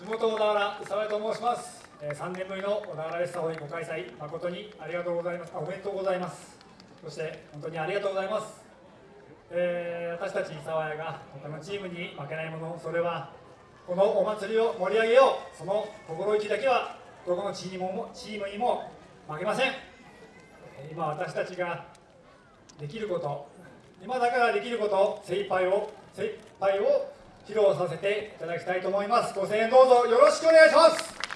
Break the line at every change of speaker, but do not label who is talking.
地元小田原宇佐部と申します、えー、3年ぶりの小田原レッサホイご開催誠にありがとうございます。あおめでとうございます。そして本当にありがとうございます、えー、私たち沢谷が他のチームに負けないものそれはこのお祭りを盛り上げよう。その心意気だけはどこのチームもチームにも負けません。今私たちができること今だからできること精一杯を精一杯を披露させていただきたいと思います。ご声援どうぞよろしくお願いします。